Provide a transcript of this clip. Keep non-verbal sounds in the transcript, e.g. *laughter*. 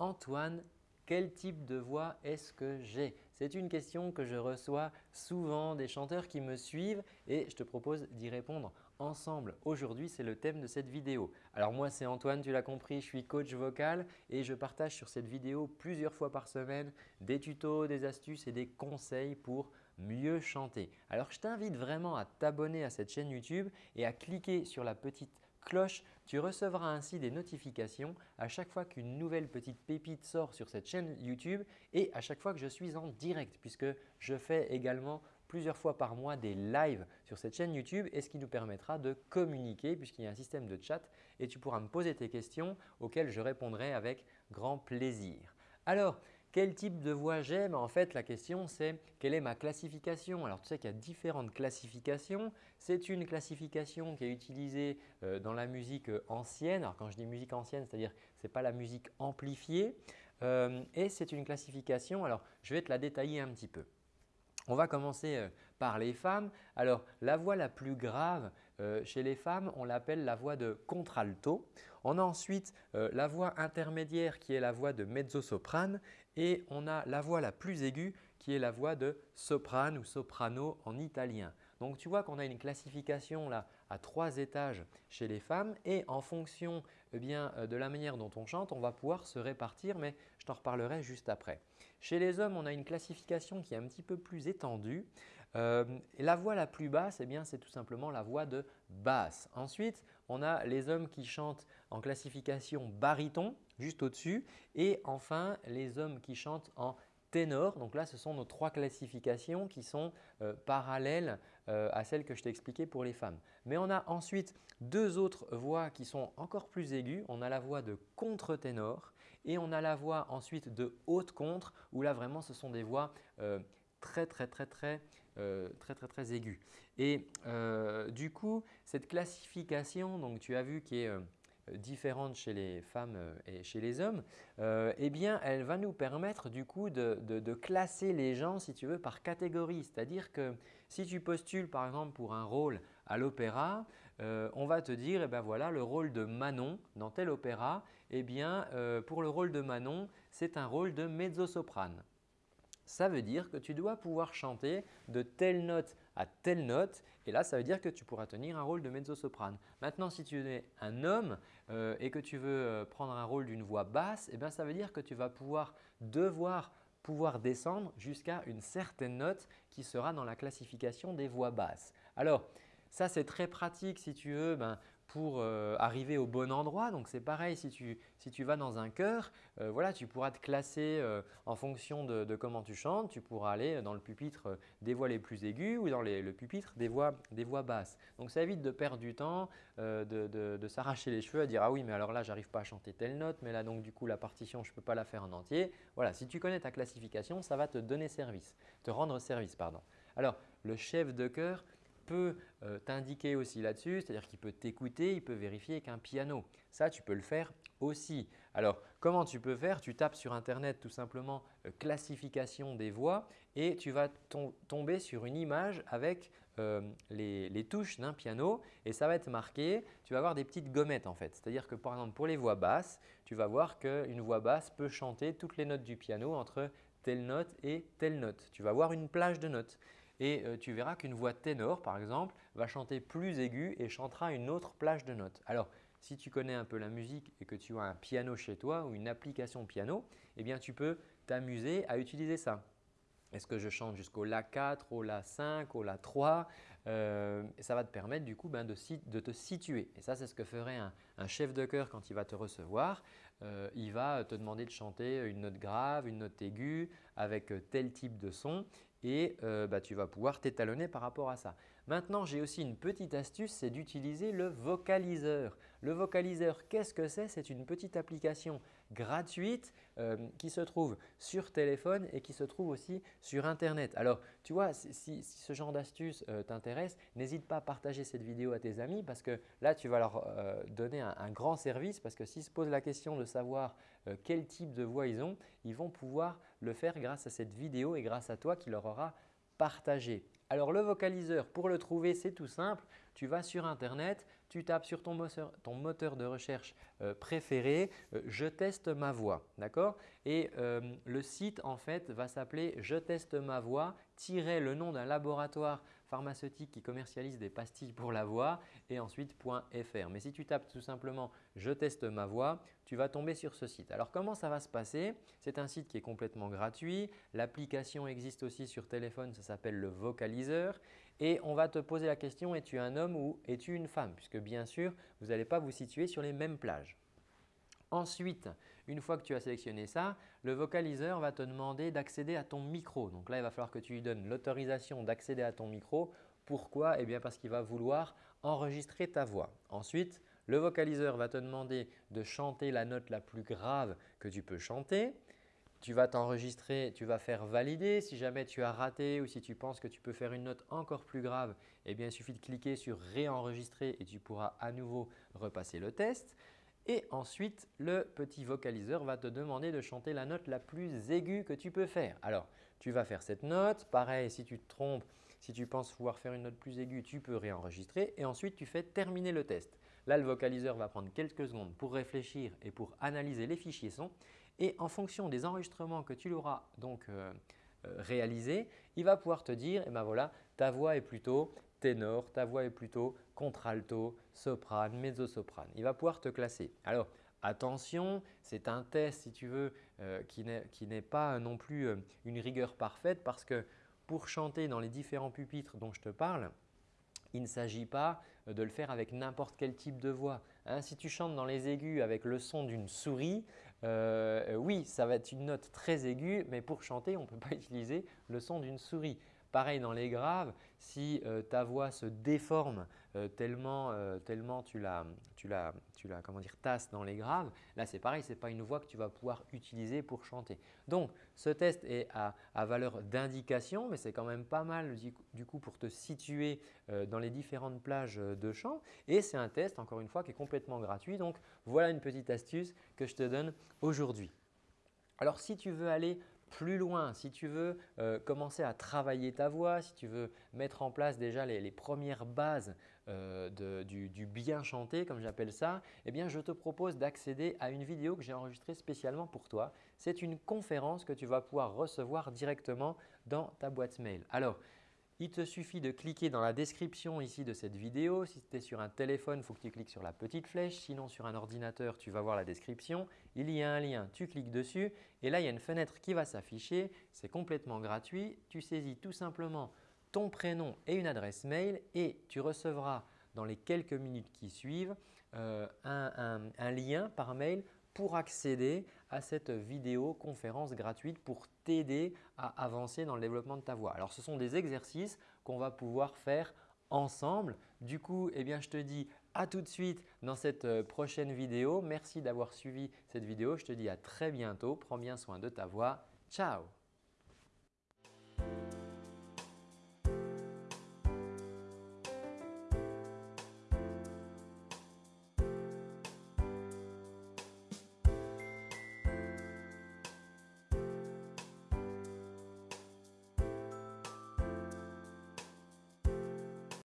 Antoine, quel type de voix est-ce que j'ai? C'est une question que je reçois souvent des chanteurs qui me suivent et je te propose d'y répondre ensemble. Aujourd'hui, c'est le thème de cette vidéo. Alors moi, c'est Antoine, tu l'as compris, je suis coach vocal et je partage sur cette vidéo plusieurs fois par semaine des tutos, des astuces et des conseils pour mieux chanter. Alors je t'invite vraiment à t'abonner à cette chaîne YouTube et à cliquer sur la petite cloche. Tu recevras ainsi des notifications à chaque fois qu'une nouvelle petite pépite sort sur cette chaîne YouTube et à chaque fois que je suis en direct puisque je fais également plusieurs fois par mois des lives sur cette chaîne YouTube et ce qui nous permettra de communiquer puisqu'il y a un système de chat et tu pourras me poser tes questions auxquelles je répondrai avec grand plaisir. Alors, quel type de voix j'ai En fait, la question c'est quelle est ma classification Alors, tu sais qu'il y a différentes classifications. C'est une classification qui est utilisée euh, dans la musique euh, ancienne. Alors, quand je dis musique ancienne, c'est-à-dire ce n'est pas la musique amplifiée. Euh, et c'est une classification, alors je vais te la détailler un petit peu. On va commencer par les femmes. Alors, la voix la plus grave chez les femmes, on l'appelle la voix de contralto. On a ensuite la voix intermédiaire qui est la voix de mezzo-soprane et on a la voix la plus aiguë qui est la voix de soprane ou soprano en italien. Donc, tu vois qu'on a une classification là à trois étages chez les femmes et en fonction eh de la manière dont on chante, on va pouvoir se répartir mais je t'en reparlerai juste après. Chez les hommes, on a une classification qui est un petit peu plus étendue. Euh, la voix la plus basse, eh c'est tout simplement la voix de basse. Ensuite, on a les hommes qui chantent en classification baryton, juste au-dessus. Et enfin, les hommes qui chantent en ténor. Donc là, ce sont nos trois classifications qui sont euh, parallèles euh, à celles que je t'ai expliquées pour les femmes. Mais on a ensuite deux autres voix qui sont encore plus aiguës. On a la voix de contre-ténor et on a la voix ensuite de haute contre où là vraiment ce sont des voix très très très très très très très aiguës. Et du coup, cette classification, donc tu as vu qui est différente chez les femmes euh, et chez les hommes, euh, eh bien, elle va nous permettre du coup de, classer les gens si tu veux par catégorie. C'est-à-dire que si tu postules par exemple pour un rôle à l'opéra, euh, on va te dire eh ben voilà le rôle de Manon dans tel opéra, eh bien pour le rôle de Manon, c'est un rôle de mezzo-soprane. Ça veut dire que tu dois pouvoir chanter de telle note à telle note et là, ça veut dire que tu pourras tenir un rôle de mezzo-soprane. Maintenant, si tu es un homme euh, et que tu veux euh, prendre un rôle d'une voix basse, eh bien, ça veut dire que tu vas pouvoir devoir pouvoir descendre jusqu'à une certaine note qui sera dans la classification des voix basses. Alors, ça, c'est très pratique si tu veux ben, pour euh, arriver au bon endroit. Donc, c'est pareil si tu, si tu vas dans un chœur, euh, voilà, tu pourras te classer euh, en fonction de, comment tu chantes. Tu pourras aller dans le pupitre des voix les plus aiguës ou dans le pupitre des voix, des voix basses. Donc, ça évite de perdre du temps, de, de, s'arracher les cheveux à dire « Ah oui, mais alors là, j'arrive pas à chanter telle note, mais là, donc du coup, la partition, je ne peux pas la faire en entier. » Voilà, si tu connais ta classification, ça va te donner service, te rendre service. Pardon. Alors, le chef de chœur, peut euh, t'indiquer aussi là-dessus, c'est-à-dire qu'il peut t'écouter, il peut vérifier qu'un piano. Ça, tu peux le faire aussi. Alors, comment tu peux faire? Tu tapes sur Internet tout simplement euh, classification des voix et tu vas tomber sur une image avec euh, les, touches d'un piano et ça va être marqué, tu vas avoir des petites gommettes en fait. C'est-à-dire que par exemple pour les voix basses, tu vas voir qu'une voix basse peut chanter toutes les notes du piano entre telle note et telle note. Tu vas voir une plage de notes et euh, tu verras qu'une voix ténor par exemple va chanter plus aiguë et chantera une autre plage de notes. Alors si tu connais un peu la musique et que tu as un piano chez toi ou une application piano, eh bien tu peux t'amuser à utiliser ça. Est-ce que je chante jusqu'au La 4, au La 5, au La 3 euh, Ça va te permettre du coup ben, de, te situer. Et ça, c'est ce que ferait un, chef de chœur quand il va te recevoir. Euh, il va te demander de chanter une note grave, une note aiguë avec tel type de son et euh, bah, tu vas pouvoir t'étalonner par rapport à ça. Maintenant, j'ai aussi une petite astuce, c'est d'utiliser le vocaliseur. Le vocaliseur, qu'est-ce que c'est? C'est une petite application gratuite euh, qui se trouve sur téléphone et qui se trouve aussi sur Internet. Alors, tu vois, si, ce genre d'astuce euh, t'intéresse, n'hésite pas à partager cette vidéo à tes amis parce que là, tu vas leur donner un, un, grand service parce que s'ils se posent la question de savoir quel type de voix ils ont, ils vont pouvoir le faire grâce à cette vidéo et grâce à toi qui leur aura partagé. Alors le vocaliseur, pour le trouver, c'est tout simple. Tu vas sur Internet, tu tapes sur ton moteur, de recherche euh, préféré euh, Je teste ma voix ». D'accord? Et euh, le site en fait va s'appeler Je teste ma voix le nom d'un laboratoire pharmaceutique qui commercialise des pastilles pour la voix et ensuite .fr. Mais si tu tapes tout simplement « Je teste ma voix », tu vas tomber sur ce site. Alors comment ça va se passer? C'est un site qui est complètement gratuit. L'application existe aussi sur téléphone, ça s'appelle le vocaliseur et on va te poser la question « Es-tu un homme ou es-tu une femme ?» puisque bien sûr, vous n'allez pas vous situer sur les mêmes plages. Ensuite, une fois que tu as sélectionné ça, le vocaliseur va te demander d'accéder à ton micro. Donc là, il va falloir que tu lui donnes l'autorisation d'accéder à ton micro. Pourquoi? Eh bien parce qu'il va vouloir enregistrer ta voix. Ensuite, le vocaliseur va te demander de chanter la note la plus grave que tu peux chanter. Tu vas t'enregistrer, tu vas faire valider. Si jamais tu as raté ou si tu penses que tu peux faire une note encore plus grave, eh bien, il suffit de cliquer sur « Réenregistrer » et tu pourras à nouveau repasser le test. Et ensuite, le petit vocaliseur va te demander de chanter la note la plus aiguë que tu peux faire. Alors, tu vas faire cette note. Pareil, si tu te trompes, si tu penses pouvoir faire une note plus aiguë, tu peux réenregistrer et ensuite tu fais terminer le test. Là, le vocaliseur va prendre quelques secondes pour réfléchir et pour analyser les fichiers son et en fonction des enregistrements que tu l'auras donc euh, euh, il va pouvoir te dire, eh ben voilà, ta voix est plutôt ténor, ta voix est plutôt contralto, soprane, mezzo-soprane. Il va pouvoir te classer. Alors attention, c'est un test si tu veux euh, qui n'est pas non plus euh, une rigueur parfaite parce que pour chanter dans les différents pupitres dont je te parle, il ne s'agit pas euh, de le faire avec n'importe quel type de voix. Hein. si tu chantes dans les aigus avec le son d'une souris, oui, ça va être une note très aiguë, mais pour chanter, on ne peut pas *laughs* utiliser le son d'une souris. Pareil dans les graves, si euh, ta voix se déforme euh, tellement, euh, tellement tu la, tu la, tu la comment dire, tasses dans les graves, là c'est pareil, ce n'est pas une voix que tu vas pouvoir utiliser pour chanter. Donc ce test est à, valeur d'indication, mais c'est quand même pas mal du coup pour te situer dans les différentes plages de chant. Et c'est un test encore une fois qui est complètement gratuit. Donc voilà une petite astuce que je te donne aujourd'hui. Alors si tu veux aller plus loin, si tu veux euh, commencer à travailler ta voix, si tu veux mettre en place déjà les, premières bases euh, du, bien chanté, comme j'appelle ça, eh bien, je te propose d'accéder à une vidéo que j'ai enregistrée spécialement pour toi. C'est une conférence que tu vas pouvoir recevoir directement dans ta boîte mail. Alors, il te suffit de cliquer dans la description ici de cette vidéo. Si tu es sur un téléphone, il faut que tu cliques sur la petite flèche. Sinon, sur un ordinateur, tu vas voir la description. Il y a un lien, tu cliques dessus et là, il y a une fenêtre qui va s'afficher. C'est complètement gratuit. Tu saisis tout simplement ton prénom et une adresse mail et tu recevras dans les quelques minutes qui suivent euh, un lien par mail pour accéder à cette vidéo conférence gratuite pour t'aider à avancer dans le développement de ta voix. Alors ce sont des exercices qu'on va pouvoir faire ensemble. Du coup, eh bien, je te dis à tout de suite dans cette euh, prochaine vidéo. Merci d'avoir suivi cette vidéo. Je te dis à très bientôt. Prends bien soin de ta voix. Ciao